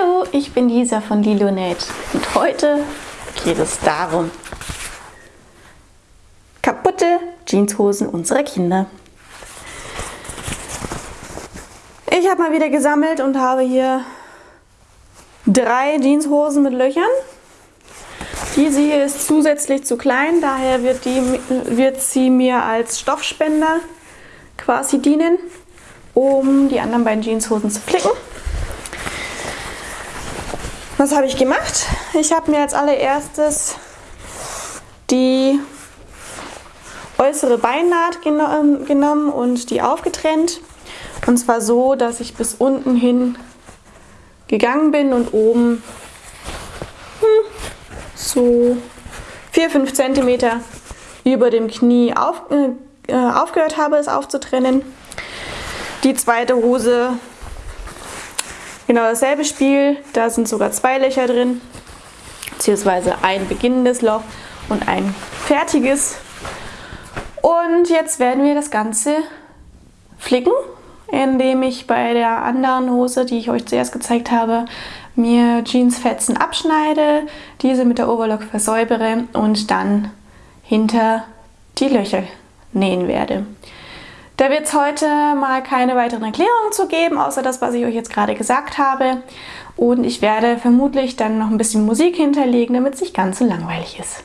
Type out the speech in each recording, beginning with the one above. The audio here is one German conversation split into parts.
Hallo, ich bin Lisa von Lilonet und heute geht es darum, kaputte Jeanshosen unserer Kinder. Ich habe mal wieder gesammelt und habe hier drei Jeanshosen mit Löchern. Diese hier ist zusätzlich zu klein, daher wird, die, wird sie mir als Stoffspender quasi dienen, um die anderen beiden Jeanshosen zu flicken. Was habe ich gemacht? Ich habe mir als allererstes die äußere Beinnaht genommen und die aufgetrennt. Und zwar so, dass ich bis unten hin gegangen bin und oben hm, so 4-5 cm über dem Knie auf, äh, aufgehört habe, es aufzutrennen. Die zweite Hose Genau dasselbe Spiel, da sind sogar zwei Löcher drin, beziehungsweise ein beginnendes Loch und ein fertiges. Und jetzt werden wir das Ganze flicken, indem ich bei der anderen Hose, die ich euch zuerst gezeigt habe, mir Jeansfetzen abschneide, diese mit der Overlock versäubere und dann hinter die Löcher nähen werde. Da wird es heute mal keine weiteren Erklärungen zu geben, außer das, was ich euch jetzt gerade gesagt habe. Und ich werde vermutlich dann noch ein bisschen Musik hinterlegen, damit es nicht ganz so langweilig ist.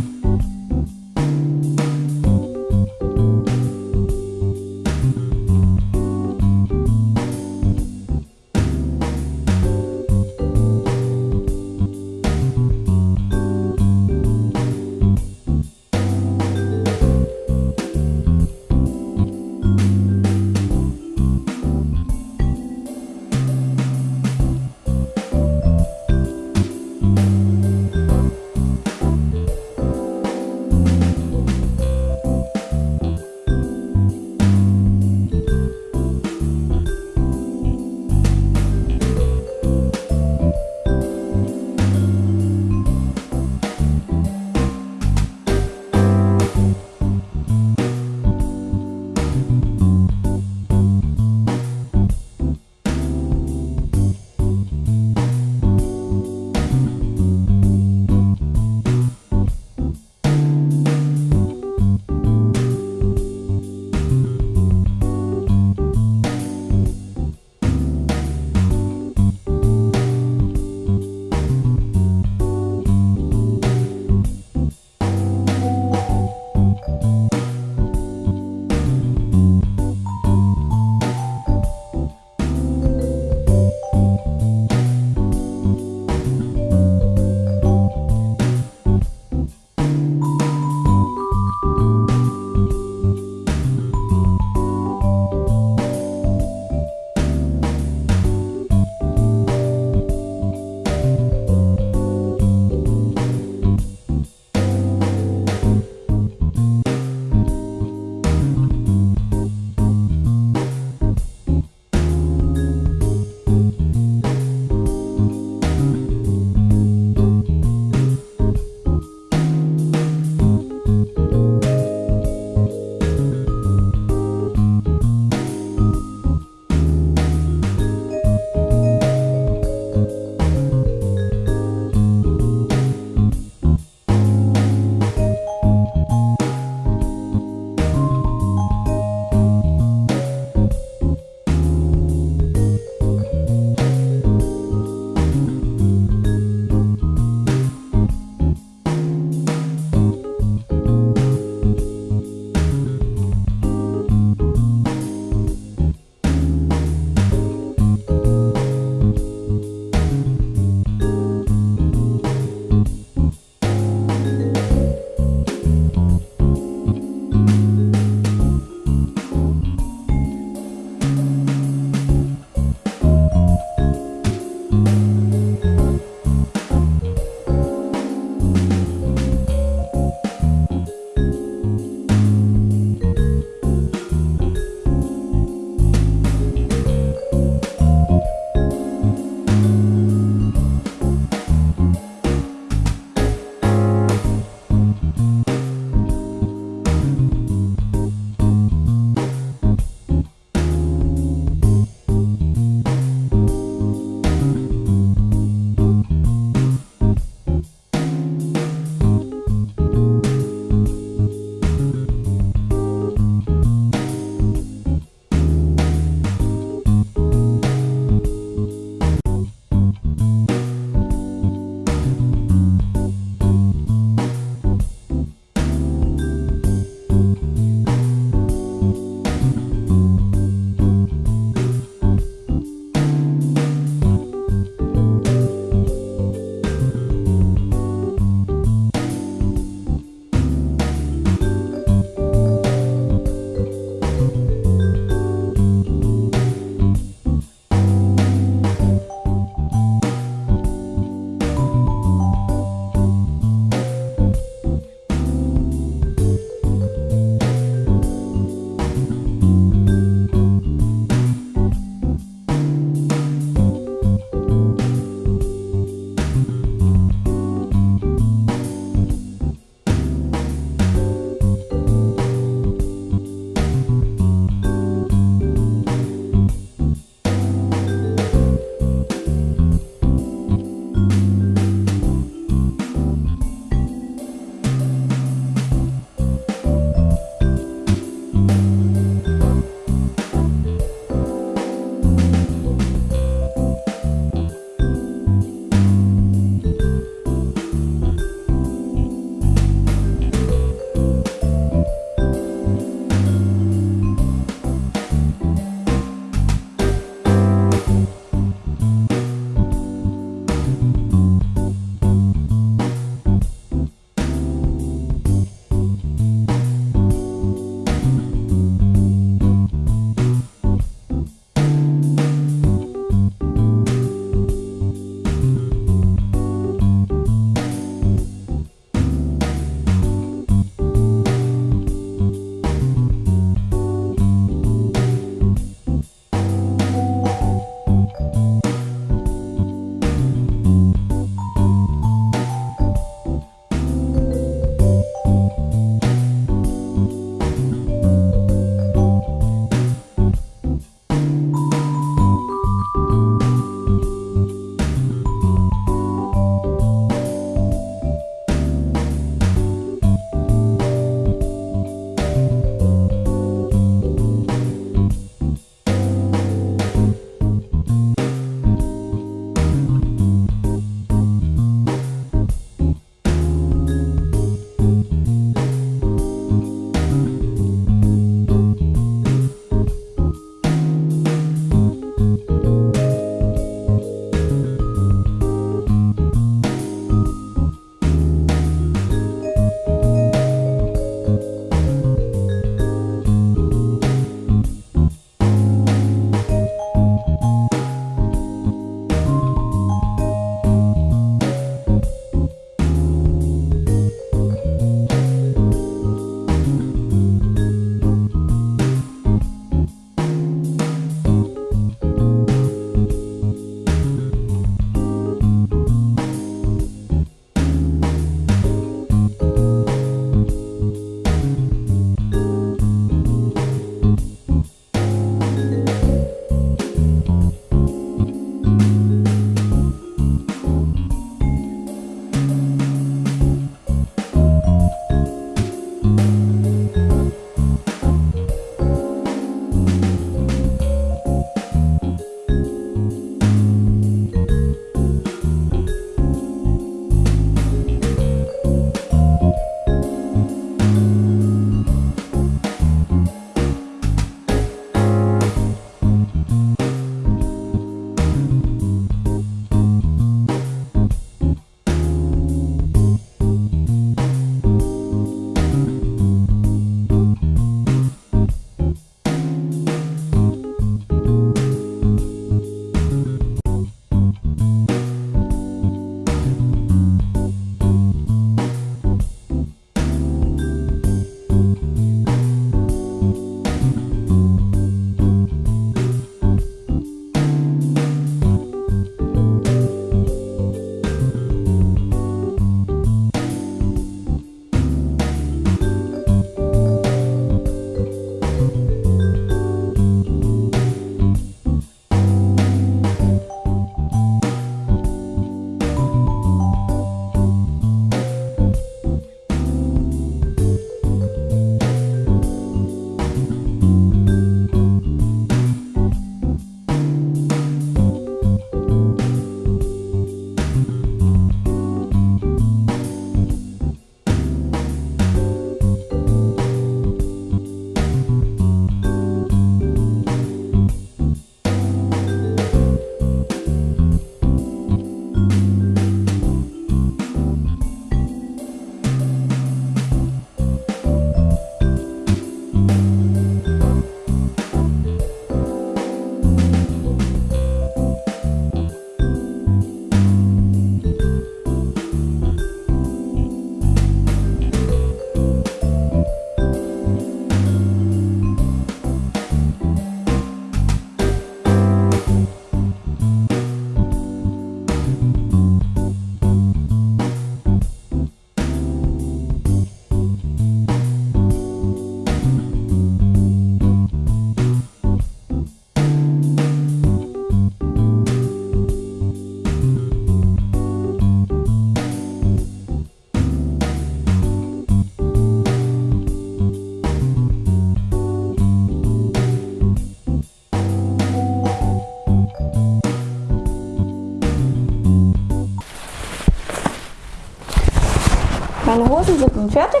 Hosen sind nun fertig.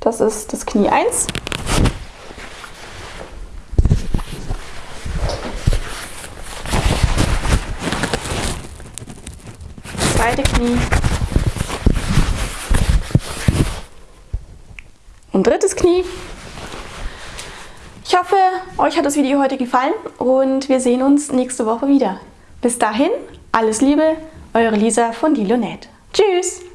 Das ist das Knie 1. Zweite Knie. Und drittes Knie. Ich hoffe, euch hat das Video heute gefallen und wir sehen uns nächste Woche wieder. Bis dahin, alles Liebe, eure Lisa von Dilonet. Tschüss!